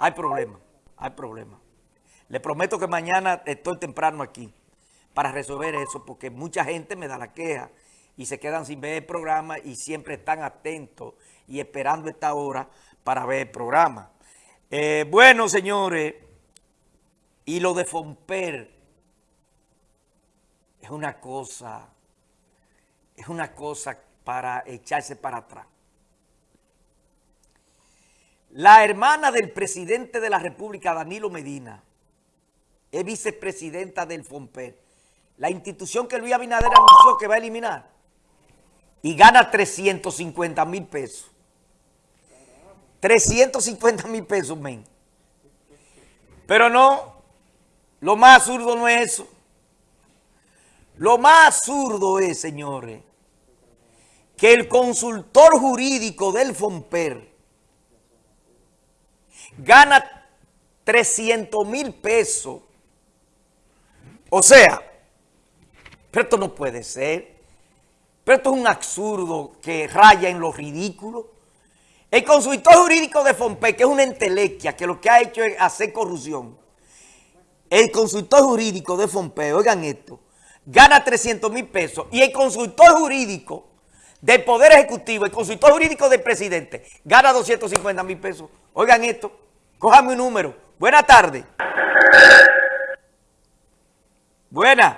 hay problema, hay problema. Le prometo que mañana estoy temprano aquí para resolver eso, porque mucha gente me da la queja y se quedan sin ver el programa y siempre están atentos y esperando esta hora para ver el programa. Eh, bueno, señores, y lo de Fomper es una cosa, es una cosa para echarse para atrás. La hermana del presidente de la República, Danilo Medina, es vicepresidenta del FOMPER, la institución que Luis Abinader anunció que va a eliminar, y gana 350 mil pesos. 350 mil pesos, men. Pero no, lo más absurdo no es eso. Lo más absurdo es, señores, que el consultor jurídico del FOMPER gana 300 mil pesos. O sea, pero esto no puede ser. Pero esto es un absurdo que raya en lo ridículo. El consultor jurídico de FOMPER, que es una entelequia, que lo que ha hecho es hacer corrupción. El consultor jurídico de FOMPER, oigan esto, gana 300 mil pesos. Y el consultor jurídico del Poder Ejecutivo, el consultor jurídico del presidente, gana 250 mil pesos. Oigan esto, cójame un número. Buenas tardes. Buenas.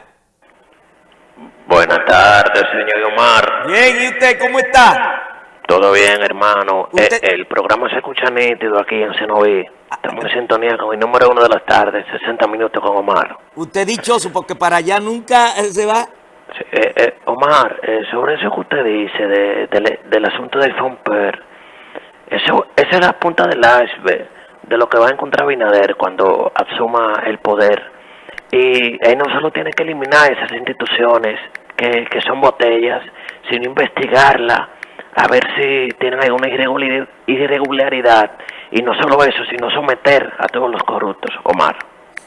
Buenas tardes, señor Omar. Bien, ¿y usted cómo está? Todo bien, hermano. Usted- Eh, el programa se escucha nítido aquí en Cenoví. Estamos en sintonía con el número uno de las tardes, 60 minutos con Omar. Usted dichoso porque para allá nunca eh, se va. Sí, eh, eh, Omar, eh, sobre eso que usted dice de- de- del asunto del Fomper, eso, esa es la punta del iceberg de lo que va a encontrar Binader cuando asuma el poder. Y él no solo tiene que eliminar esas instituciones que, que son botellas, sino investigarla, a ver si tienen alguna irregularidad. Y no solo eso, sino someter a todos los corruptos, Omar.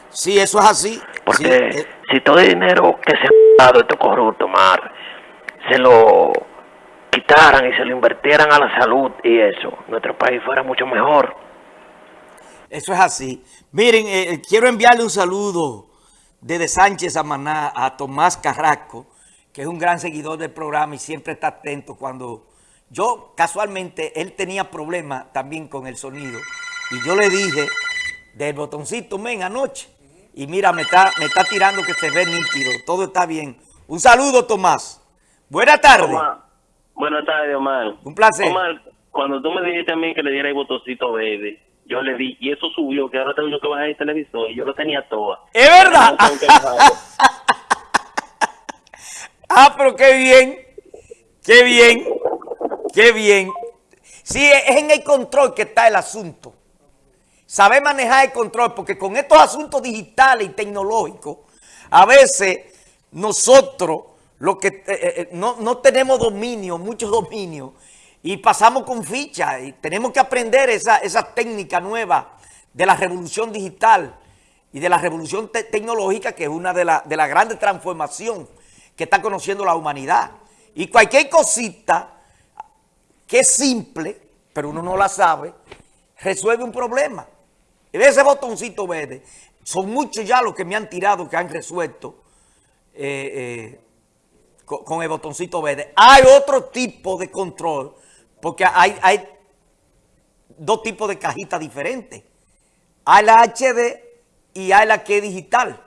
Sí, eso es así. Porque Sí, eh, si todo el dinero que se ha dado estos corruptos, Mar, se lo quitaran y se lo invirtieran a la salud y eso, nuestro país fuera mucho mejor. Eso es así. Miren, eh, eh, quiero enviarle un saludo desde Sánchez a Maná a Tomás Carrasco, que es un gran seguidor del programa y siempre está atento cuando... Yo, casualmente, él tenía problemas también con el sonido y yo le dije del botoncito, men, anoche. Y mira, me está, me está tirando que se ve nítido, todo está bien. Un saludo, Tomás. Buenas tardes. Buenas tardes, Omar. Un placer. Omar, cuando tú me dijiste a mí que le diera el botoncito verde, yo le di, y eso subió, que ahora tengo que bajar el televisor, y yo lo tenía todo. ¿Es verdad? Ah, pero qué bien, qué bien, qué bien. Sí, es en el control que está el asunto. Saber manejar el control, porque con estos asuntos digitales y tecnológicos, a veces nosotros lo que eh, eh, no, no tenemos dominio, mucho dominio, y pasamos con ficha, y tenemos que aprender esa, esa técnica nueva de la revolución digital y de la revolución te- tecnológica, que es una de las de la grandes transformación que está conociendo la humanidad. Y cualquier cosita que es simple, pero uno no la sabe, resuelve un problema. Y ese botoncito verde, son muchos ya los que me han tirado, que han resuelto eh, eh, con, con el botoncito verde. Hay otro tipo de control, porque hay, hay dos tipos de cajitas diferentes. Hay la HD y hay la que es digital.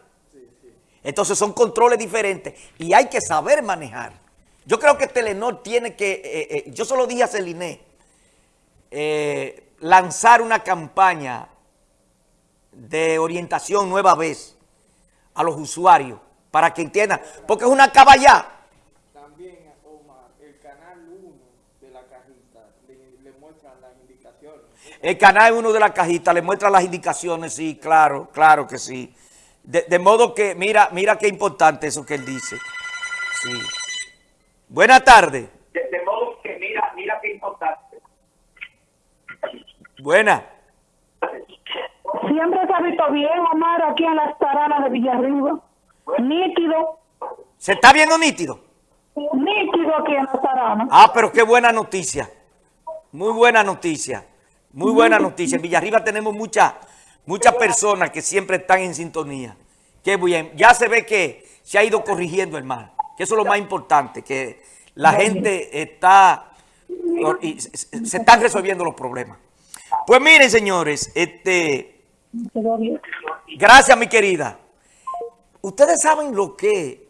Entonces son controles diferentes y hay que saber manejar. Yo creo que Telenor tiene que, eh, eh, yo solo dije a Celine, eh, lanzar una campaña de orientación nueva vez a los usuarios para que entiendan, porque es una caballá. También, Omar, el canal 1 de la cajita le, le muestran las indicaciones. El canal uno de la cajita le muestra las indicaciones, sí, claro, claro que sí. De, de modo que, mira, mira qué importante eso que él dice. Sí. Buenas tardes. de, de modo que mira, mira qué importante. Buenas. Siempre se ha visto bien, Omar, aquí en las taranas de Villarriba. Nítido, ¿Se está viendo nítido? nítido aquí en las taranas. Ah, pero qué buena noticia. Muy buena noticia. Muy buena noticia. En Villarriba tenemos muchas muchas personas que siempre están en sintonía. Qué bien. Ya se ve que se ha ido corrigiendo el mal. Que eso es lo más importante, que la gente está... se están resolviendo los problemas. Pues miren, señores, este... Gracias, mi querida. Ustedes saben lo que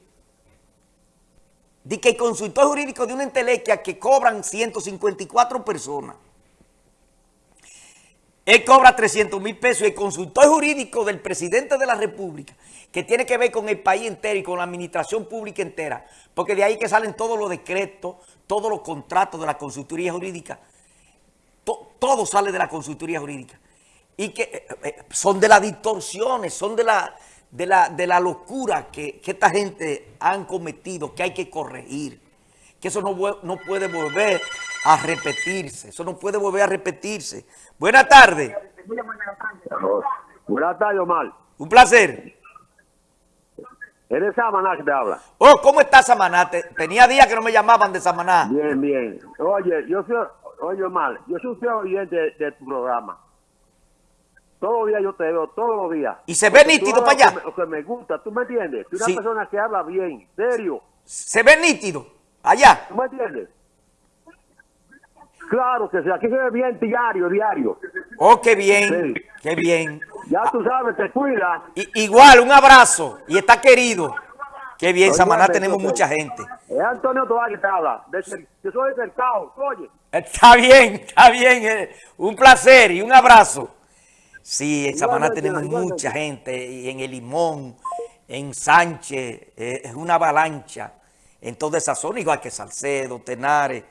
de que el consultor jurídico de una entelequia que cobran 154 personas. Él cobra 300 mil pesos y el consultor jurídico del presidente de la república, que tiene que ver con el país entero y con la administración pública entera, porque de ahí que salen todos los decretos, todos los contratos de la consultoría jurídica, to- todo sale de la consultoría jurídica. Y que eh, eh, son de las distorsiones, son de la, de la, de la locura que, que esta gente han cometido, que hay que corregir. Que eso no, no puede volver a repetirse, eso no puede volver a repetirse. Buenas tardes, Buenas tardes, Omar. un placer. ¿Eres Samaná que te habla? Oh, ¿cómo está Samaná? Te- Tenía días que no me llamaban de Samaná. Bien, bien. Oye, yo soy, oye, Omar, yo soy un fiel oyente de, de tu programa. Todos los días yo te veo, todos los días. Y se ve Porque nítido para allá. Lo que, me, lo que me gusta, ¿tú me entiendes? Tú eres Sí. una persona que habla bien, serio. Se ve nítido, allá. ¿Tú me entiendes? Claro que sí, aquí se ve bien diario, diario. Oh, qué bien, Sí. qué bien. Ya tú sabes, te cuida. I- igual, un abrazo. Y está querido. Qué bien, Oye, Samaná tenemos mucha gente. Es Antonio Tobar que te habla. Yo soy de Cercado, oye. Está bien, está bien. eh, Un placer y un abrazo. Sí, en Samaná tenemos mucha gente. Y en El Limón, en Sánchez, eh, es una avalancha. En toda esa zona, igual que Salcedo, Tenares,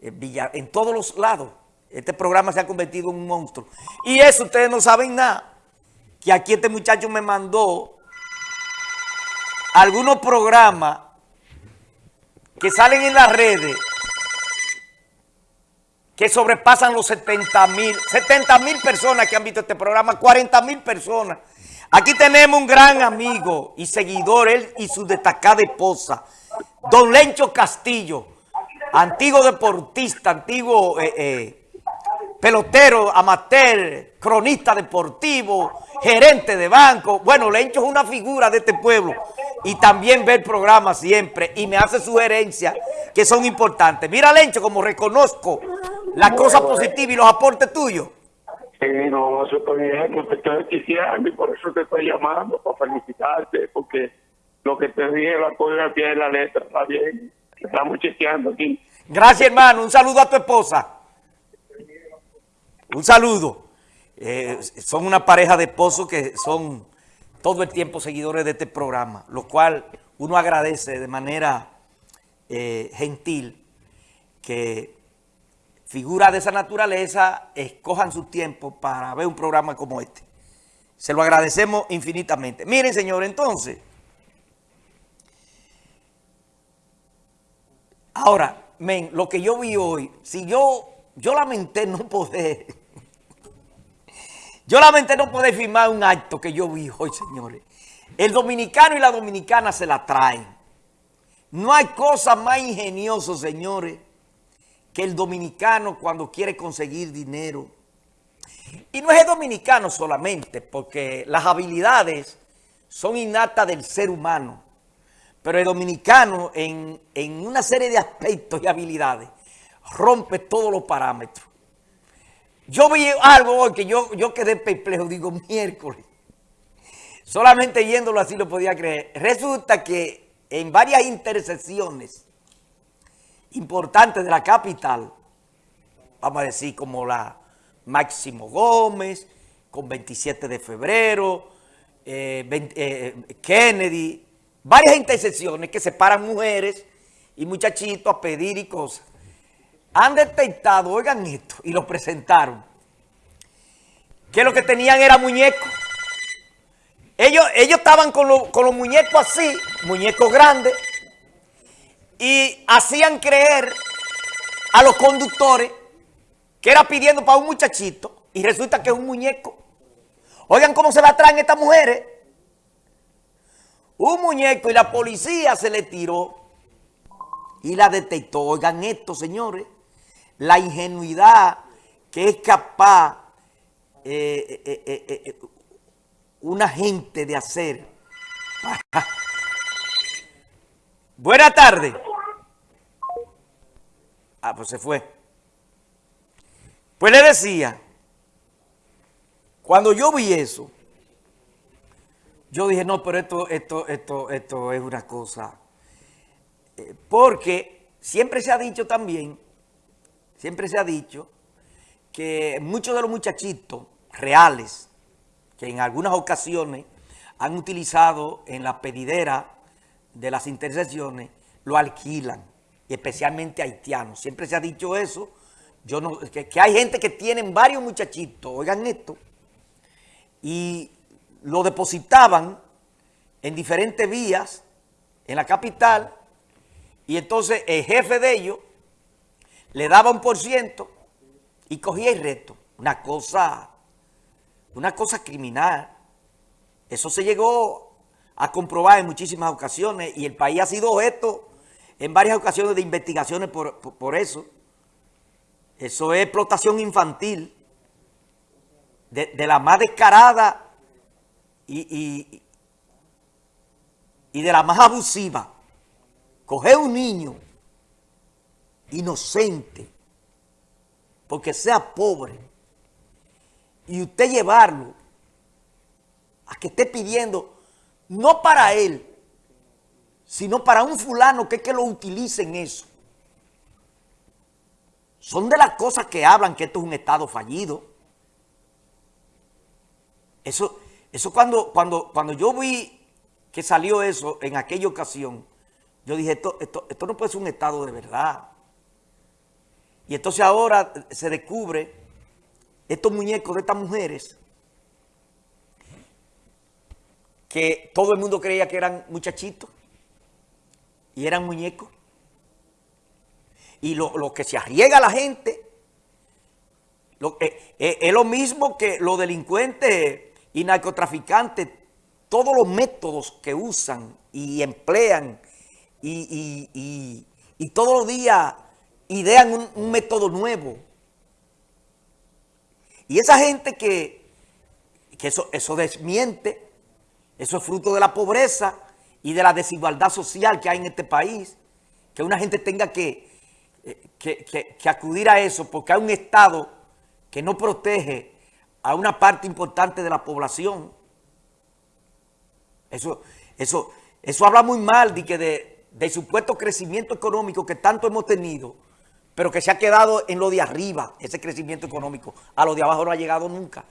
eh, Villa, en todos los lados. Este programa se ha convertido en un monstruo. Y eso ustedes no saben nada. Que aquí este muchacho me mandó algunos programas que salen en las redes que sobrepasan los 70 mil, 70 mil personas que han visto este programa, 40 mil personas. Aquí tenemos un gran amigo y seguidor, él y su destacada esposa, don Lencho Castillo, antiguo deportista, antiguo eh, eh, pelotero, amateur, cronista deportivo, gerente de banco. Bueno, Lencho es una figura de este pueblo y también ve el programa siempre y me hace sugerencias que son importantes. Mira, Lencho, como reconozco las cosas positivas y los aportes tuyos. Sí, no, está bien, te estoy diciendo y por eso te estoy llamando, para felicitarte, porque lo que te dije lo acuerdo al pie la letra, está bien, estamos chequeando aquí. Gracias, hermano. Un saludo a tu esposa. Un saludo. Eh, son una pareja de esposos que son todo el tiempo seguidores de este programa, lo cual uno agradece de manera eh, gentil que figuras de esa naturaleza escojan su tiempo para ver un programa como este. Se lo agradecemos infinitamente. Miren, señor, entonces, ahora, men, lo que yo vi hoy, si yo, yo lamenté no poder, yo lamenté no poder firmar un acto que yo vi hoy, señores. El dominicano y la dominicana se la traen. No hay cosa más ingeniosa, señores, que el dominicano cuando quiere conseguir dinero. Y no es el dominicano solamente, porque las habilidades son innatas del ser humano. Pero el dominicano en, en una serie de aspectos y habilidades rompe todos los parámetros. Yo vi algo hoy que yo, yo quedé perplejo, digo, miércoles. Solamente yéndolo así lo podía creer. Resulta que en varias intersecciones importantes de la capital, vamos a decir como la Máximo Gómez, con 27 de febrero, eh, 20, eh, Kennedy, varias intersecciones que separan mujeres y muchachitos a pedir y cosas. Han detectado, oigan esto, y lo presentaron, que lo que tenían era muñecos. Ellos, ellos estaban con, lo- con los muñecos así, muñecos grandes, y hacían creer a los conductores que era pidiendo para un muchachito y resulta que es un muñeco. Oigan cómo se la traen estas mujeres. Un muñeco y la policía se le tiró y la detectó. Oigan esto, señores, la ingenuidad que es capaz eh, eh, eh, eh, una gente de hacer. Buenas tardes. Ah, pues se fue. Pues le decía, cuando yo vi eso, yo dije, no, pero esto, esto, esto, esto es una cosa. Eh, porque siempre se ha dicho también, siempre se ha dicho, que muchos de los muchachitos reales, que en algunas ocasiones han utilizado en la pedidera de las intersecciones, lo alquilan, y especialmente haitianos. Siempre se ha dicho eso, yo no, que, que hay gente que tienen varios muchachitos, oigan esto, y lo depositaban en diferentes vías en la capital y entonces el jefe de ellos le daba un por ciento y cogía el resto. Una cosa, una cosa criminal. Eso se llegó a comprobar en muchísimas ocasiones y el país ha sido objeto en varias ocasiones de investigaciones por, por, eso. Eso es explotación infantil de, de la más descarada y, y, y de la más abusiva. Coger un niño inocente, porque sea pobre, y usted llevarlo a que esté pidiendo, no para él, sino para un fulano que es que lo utilice en eso. Son de las cosas que hablan que esto es un Estado fallido. Eso, eso cuando, cuando, cuando yo vi que salió eso en aquella ocasión, yo dije, esto, esto, esto no puede ser un Estado de verdad. Y entonces ahora se descubre estos muñecos de estas mujeres que todo el mundo creía que eran muchachitos y eran muñecos. Y lo, lo que se arriesga a la gente eh, eh, es lo mismo que los delincuentes y narcotraficantes, todos los métodos que usan y emplean y, y, y, y todos los días idean un, un, método nuevo. Y esa gente que, que eso, eso desmiente, eso es fruto de la pobreza y de la desigualdad social que hay en este país, que una gente tenga que, que, que, acudir a eso porque hay un Estado que no protege a una parte importante de la población. Eso, eso, eso habla muy mal de que de, de supuesto crecimiento económico que tanto hemos tenido, pero que se ha quedado en lo de arriba, ese crecimiento económico. A lo de abajo no ha llegado nunca.